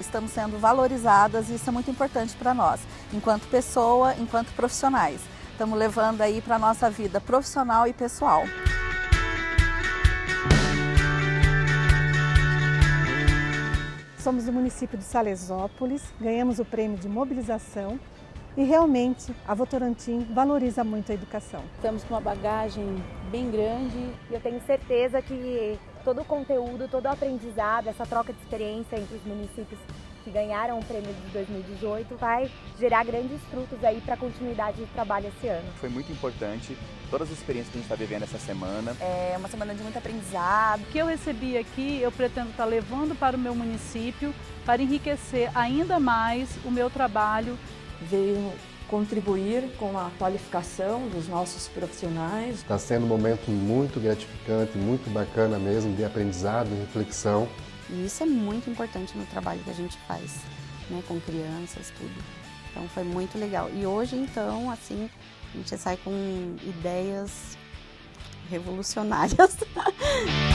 estamos sendo valorizadas e isso é muito importante para nós, enquanto pessoa, enquanto profissionais. Estamos levando aí para a nossa vida profissional e pessoal. Somos do município de Salesópolis, ganhamos o prêmio de mobilização e realmente a Votorantim valoriza muito a educação. Estamos com uma bagagem bem grande e eu tenho certeza que todo o conteúdo, todo o aprendizado, essa troca de experiência entre os municípios que ganharam o prêmio de 2018 vai gerar grandes frutos aí para a continuidade de trabalho esse ano. Foi muito importante todas as experiências que a gente está vivendo essa semana. É uma semana de muito aprendizado. O que eu recebi aqui, eu pretendo estar tá levando para o meu município para enriquecer ainda mais o meu trabalho. Veio contribuir com a qualificação dos nossos profissionais. Está sendo um momento muito gratificante, muito bacana mesmo, de aprendizado, de reflexão. E isso é muito importante no trabalho que a gente faz, né, com crianças, tudo. Então foi muito legal. E hoje, então, assim, a gente sai com ideias revolucionárias.